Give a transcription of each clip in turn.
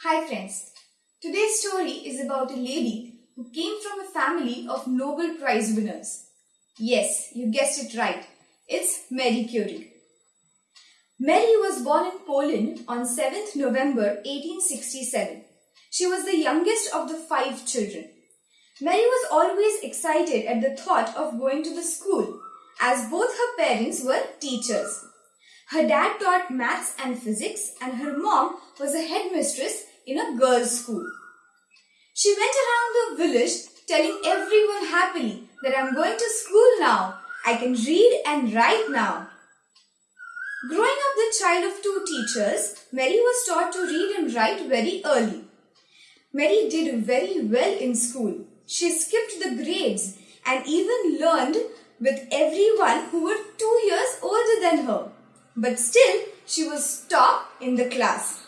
Hi friends. Today's story is about a lady who came from a family of Nobel Prize winners. Yes, you guessed it right. It's Marie Curie. Marie was born in Poland on 7th November 1867. She was the youngest of the five children. Mary was always excited at the thought of going to the school as both her parents were teachers. Her dad taught maths and physics and her mom was a headmistress in a girls' school. She went around the village telling everyone happily that I'm going to school now. I can read and write now. Growing up the child of two teachers, Mary was taught to read and write very early. Mary did very well in school. She skipped the grades and even learned with everyone who were two years older than her. But still, she was top in the class.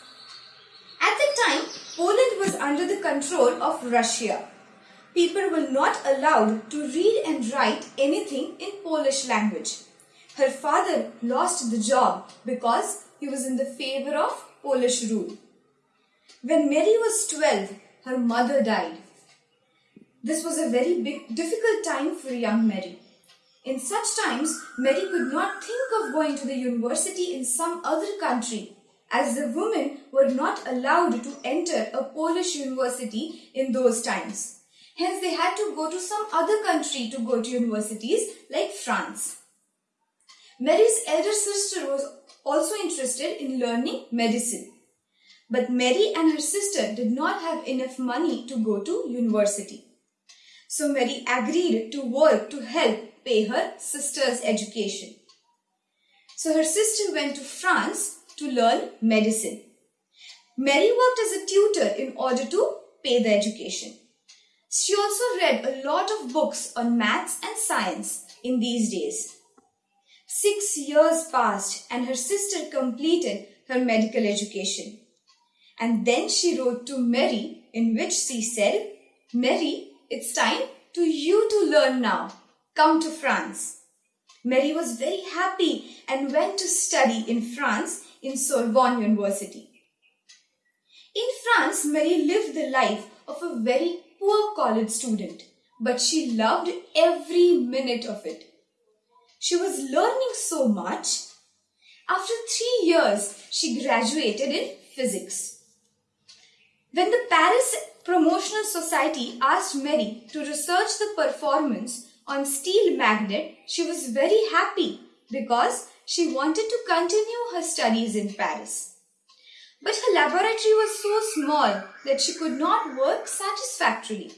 At the time, Poland was under the control of Russia. People were not allowed to read and write anything in Polish language. Her father lost the job because he was in the favor of Polish rule. When Mary was 12, her mother died. This was a very big, difficult time for young Mary. In such times, Mary could not think of going to the university in some other country, as the women were not allowed to enter a Polish university in those times. Hence, they had to go to some other country to go to universities like France. Mary's elder sister was also interested in learning medicine. But Mary and her sister did not have enough money to go to university. So Mary agreed to work to help pay her sister's education. So her sister went to France to learn medicine. Mary worked as a tutor in order to pay the education. She also read a lot of books on maths and science in these days. Six years passed and her sister completed her medical education. And then she wrote to Mary in which she said, Mary, it's time to you to learn now. Come to France. Mary was very happy and went to study in France in Sorbonne University. In France, Mary lived the life of a very poor college student, but she loved every minute of it. She was learning so much. After three years, she graduated in physics. When the Paris Promotional Society asked Mary to research the performance on steel magnet, she was very happy because she wanted to continue her studies in Paris. But her laboratory was so small that she could not work satisfactorily.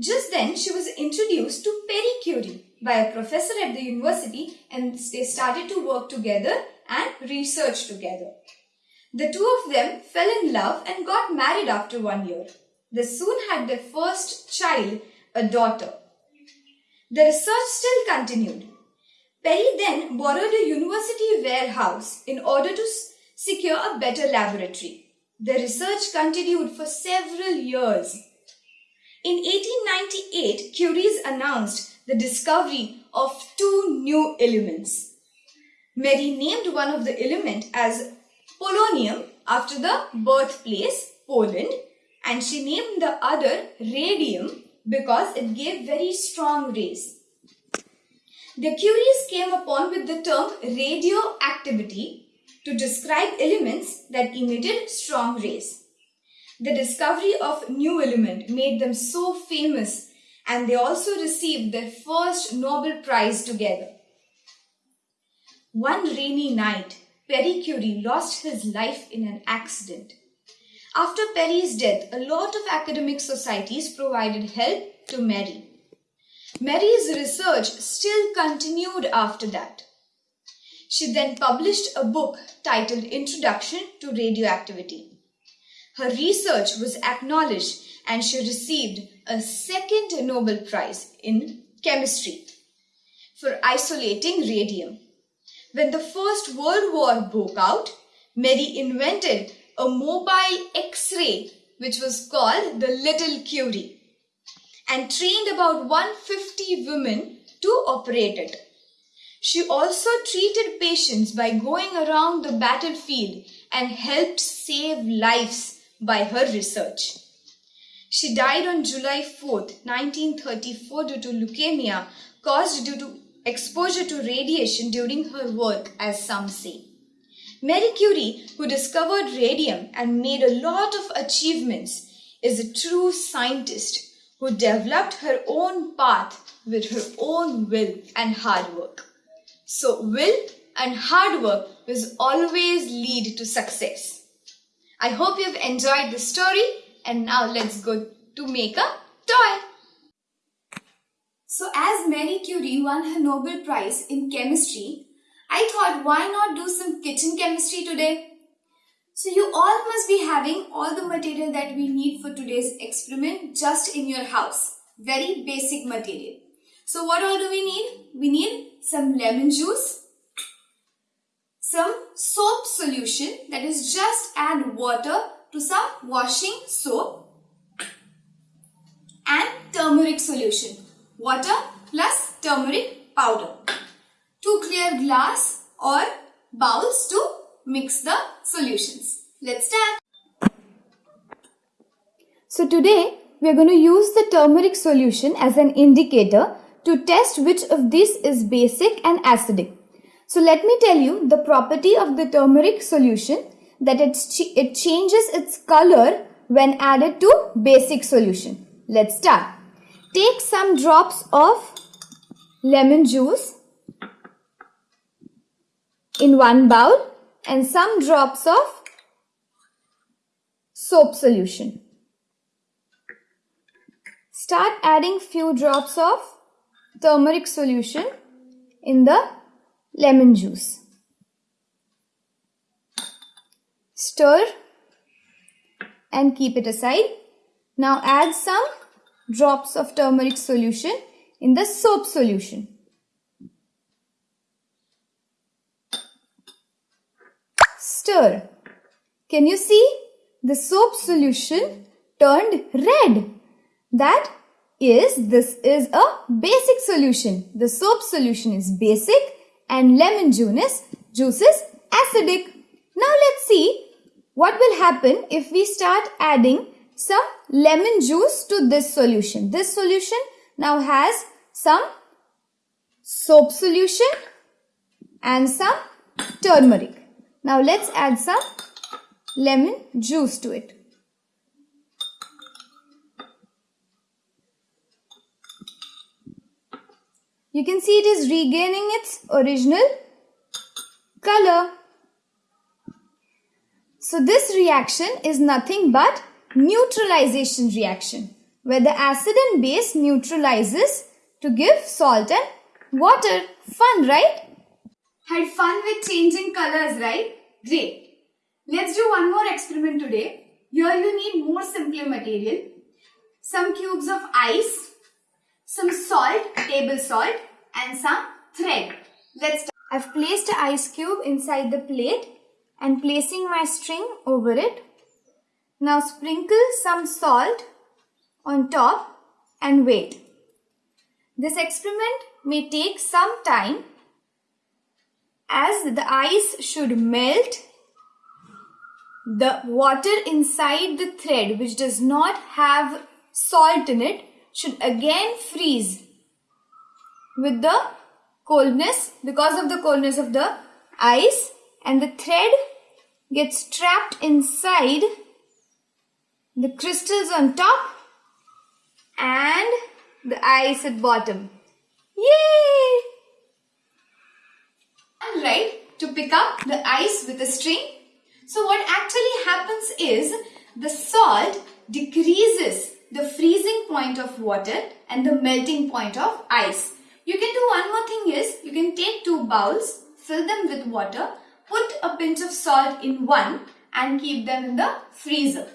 Just then, she was introduced to Marie Curie by a professor at the university and they started to work together and research together. The two of them fell in love and got married after one year. They soon had their first child, a daughter. The research still continued. Pierre then borrowed a university warehouse in order to secure a better laboratory. The research continued for several years. In 1898, Curie announced the discovery of two new elements. Mary named one of the element as polonium after the birthplace Poland and she named the other radium because it gave very strong rays. The Curies came upon with the term radioactivity to describe elements that emitted strong rays. The discovery of new element made them so famous and they also received their first Nobel Prize together. One rainy night, Pierre Curie lost his life in an accident. After Pierre's death, a lot of academic societies provided help to Mary. Mary's research still continued after that. She then published a book titled Introduction to Radioactivity. Her research was acknowledged and she received a second Nobel Prize in chemistry for isolating radium. When the First World War broke out, Mary invented a mobile X-ray which was called the Little Curie and trained about 150 women to operate it. She also treated patients by going around the battlefield and helped save lives by her research. She died on July 4th, 1934 due to leukemia caused due to exposure to radiation during her work as some say. Marie Curie, who discovered radium and made a lot of achievements, is a true scientist who developed her own path with her own will and hard work. So, will and hard work will always lead to success. I hope you've enjoyed the story and now let's go to make a toy. So as Marie Curie won her Nobel Prize in chemistry, I thought why not do some kitchen chemistry today? So you all must be having all the material that we need for today's experiment just in your house. Very basic material. So what all do we need? We need some lemon juice, some soap solution that is just add water to some washing soap and turmeric solution. Water plus turmeric powder. Two clear glass or bowls to mix the solutions. Let's start. So today we are going to use the turmeric solution as an indicator to test which of these is basic and acidic. So let me tell you the property of the turmeric solution that it, it changes its color when added to basic solution. Let's start. Take some drops of lemon juice in one bowl and some drops of soap solution. Start adding few drops of turmeric solution in the lemon juice. Stir and keep it aside. Now add some drops of turmeric solution in the soap solution. Stir. Can you see? The soap solution turned red. That is, this is a basic solution. The soap solution is basic and lemon juice, juice is acidic. Now let's see what will happen if we start adding some lemon juice to this solution. This solution now has some soap solution and some turmeric. Now let's add some lemon juice to it. You can see it is regaining its original color. So this reaction is nothing but neutralization reaction where the acid and base neutralizes to give salt and water. Fun, right? Had fun with changing colors, right? Great. Let's do one more experiment today. Here you need more simpler material. Some cubes of ice, some salt, table salt and some thread. Let's start. I've placed an ice cube inside the plate and placing my string over it. Now sprinkle some salt on top and wait. This experiment may take some time as the ice should melt the water inside the thread which does not have salt in it should again freeze with the coldness because of the coldness of the ice and the thread gets trapped inside the crystals on top and the ice at bottom. Yay! Alright, to pick up the ice with a string. So what actually happens is the salt decreases the freezing point of water and the melting point of ice. You can do one more thing is, you can take two bowls, fill them with water, put a pinch of salt in one and keep them in the freezer.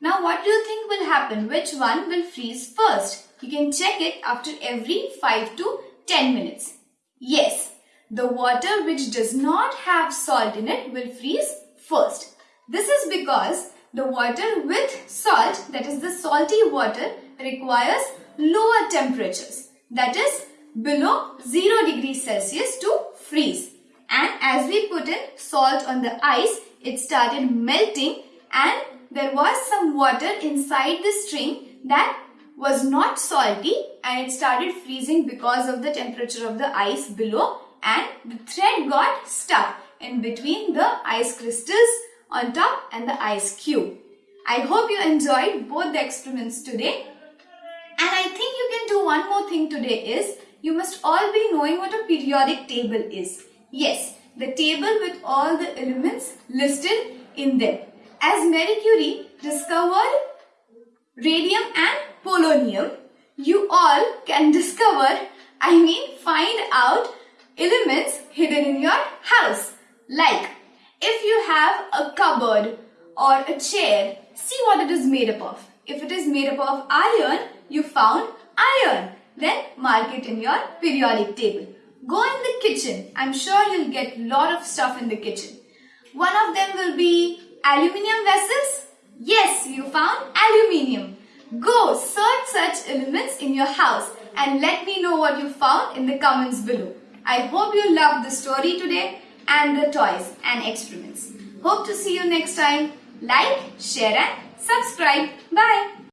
Now what do you think will happen? Which one will freeze first? You can check it after every 5 to 10 minutes. Yes, the water which does not have salt in it will freeze first. This is because the water with salt, that is the salty water, requires lower temperatures. That is below 0 degrees Celsius to freeze. And as we put in salt on the ice, it started melting and there was some water inside the string that was not salty and it started freezing because of the temperature of the ice below and the thread got stuck in between the ice crystals on top and the ice cube. I hope you enjoyed both the experiments today. And I think you can do one more thing today is you must all be knowing what a periodic table is. Yes, the table with all the elements listed in them. As Marie Curie discovered radium and polonium, you all can discover, I mean find out elements hidden in your house. Like if you have a cupboard or a chair, see what it is made up of. If it is made up of iron, you found iron. Then mark it in your periodic table. Go in the kitchen. I'm sure you'll get a lot of stuff in the kitchen. One of them will be aluminium vessels. Yes, you found aluminium. Go search such elements in your house and let me know what you found in the comments below. I hope you loved the story today and the toys and experiments. Hope to see you next time. Like, share and subscribe. Bye.